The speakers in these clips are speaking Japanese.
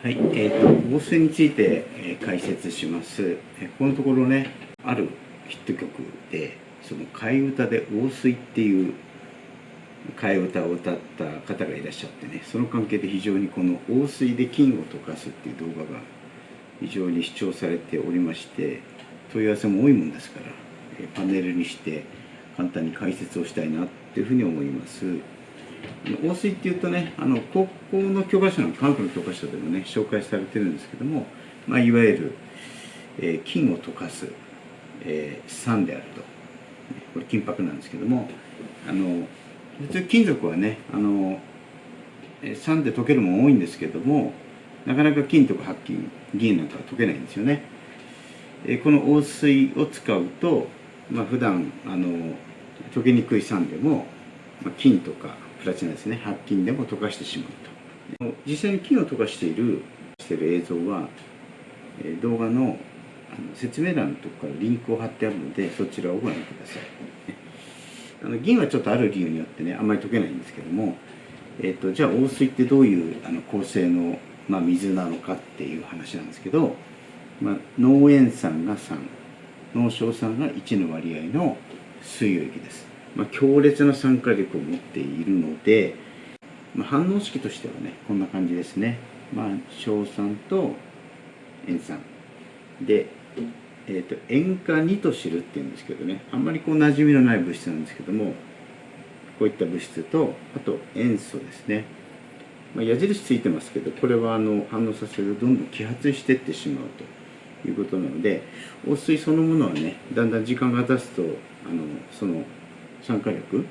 はい、えーと、防水について、え、解説します、えー、このところねあるヒット曲でその替え歌で「防水」っていう替え歌を歌った方がいらっしゃってねその関係で非常にこの「防水で金を溶かす」っていう動画が非常に視聴されておりまして問い合わせも多いもんですから、え、パネルにして簡単に解説をしたいなっていうふうに思います。王水っていうとねあの高校の教科書の科学の教科書でもね紹介されてるんですけども、まあ、いわゆる、えー、金を溶かす、えー、酸であると。これ金箔なんですけどもあの普通金属はねあの酸で溶けるも多いんですけどもなかなか金とか白金銀なんかは溶けないんですよね、えー、この王水を使うと、まあ普段あの溶けにくい酸でも、まあ、金とかプラチナですね。白金でも溶かしてしまうと実際に金を溶かしているしてる映像は動画の説明欄のとこからリンクを貼ってあるのでそちらをご覧ください。あの銀はちょっとある理由によってねあんまり溶けないんですけども、えーと、じゃあ王水ってどういうあの構成の、まあ、水なのかっていう話なんですけど、まあ、濃塩酸が3濃硝酸が1の割合の水溶液です。まあ、強烈な酸化力を持っているので、まあ、反応式としてはねこんな感じですね、まあ、硝酸と塩酸で、えーと、塩化ニトシルっていうんですけどね。あんまりこう馴染みのない物質なんですけどもこういった物質とあと塩素ですね、まあ、矢印ついてますけどこれはあの反応させるとどんどん揮発していってしまうと。いうことなので汚水そのものはねだんだん時間が経つとあのその酸化力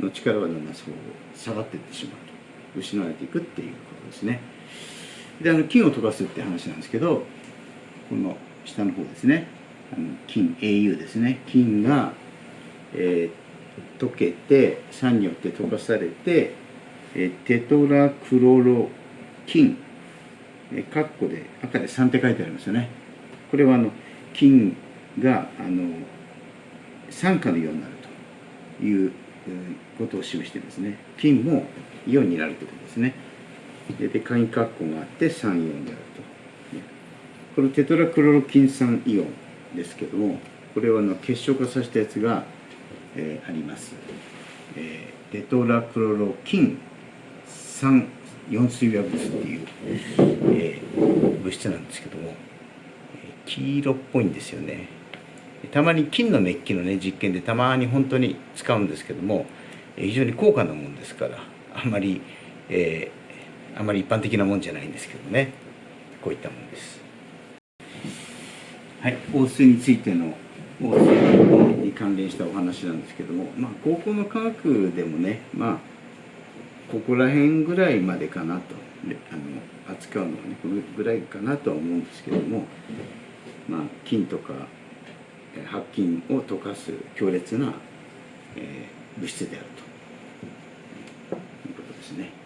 の力はだんだんそう下がっていってしまうと。失われていくっていうことですね。であの金を溶かすって話なんですけどこの下の方ですね。あの金 AU ですね。金が、えー、溶けて酸によって溶かされて、えー、テトラクロロ金。えー、カッコで赤で3って書いてありますよね。これはあの金があの酸化のようになる。いうことを示してですね。金もイオンになるということですね。で簡易括弧があって3イオンであると。このテトラクロロキン酸イオンですけどもこれはの結晶化させたやつが、えー、あります、えー、テトラクロロキン酸四水和物っていう、えー、物質なんですけども黄色っぽいんですよね。たまに金のメッキのね実験でたまに本当に使うんですけども非常に高価なもんですからあんまり、えー、あんまり一般的なもんじゃないんですけどね。こういったもんです。はい王水についての王水に関連したお話なんですけどもまあ高校の科学でもねまあここら辺ぐらいまでかなとあの扱うのはねこのぐらいかなとは思うんですけどもまあ金とか白金を溶かす強烈な、物質であるということですね。